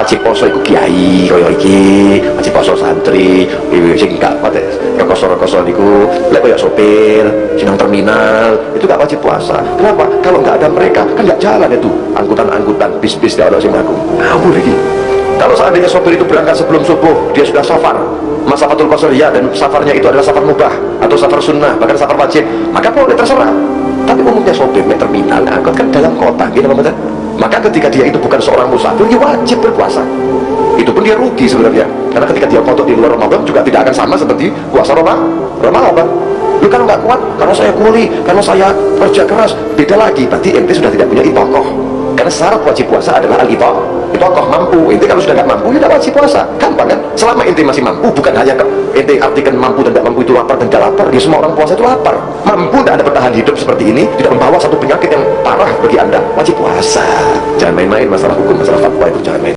wajib poso iku kiai kaya iki. Wajib poso santri sing gak pate rekoso-rekoso niku lek kaya sopir sinang terminal itu gak wajib puasa. Kenapa? Kalau nggak ada mereka kan nggak jalan itu. Angkutan-angkutan bis-bis gak ada sing mlaku. Ngawur iki. Kalau seandainya sopir itu berangkat sebelum subuh dia sudah safar. Masafatul qasriyah dan safarnya itu adalah safar mubah atau safar sunnah bahkan safar wajib maka boleh terserah. Tapi umumnya sopir terminal angkot kan dalam kota gitu maksudnya maka ketika dia itu bukan seorang musafir dia wajib berpuasa. Itu pun dia rugi sebenarnya. Karena ketika dia kotor di luar Ramadan juga tidak akan sama seperti puasa Ramadan. Lu kalau nggak kuat karena saya kuli karena saya kerja keras beda lagi. Berarti ente sudah tidak punya itokoh. Karena syarat wajib puasa adalah al-itokoh itokoh mampu. Ente kalau sudah nggak mampu ya tidak wajib puasa. Gampang kan? Selama ente masih mampu bukan hanya ke, ente artikan mampu dan tidak mampu itu lapar dan tidak lapar ya semua orang puasa itu lapar. Mampu tidak ada bertahan hidup seperti ini tidak membawa satu penyakit yang parah bagi anda. Wajib puasa jangan main-main masalah hukum masalah fatwa itu jangan main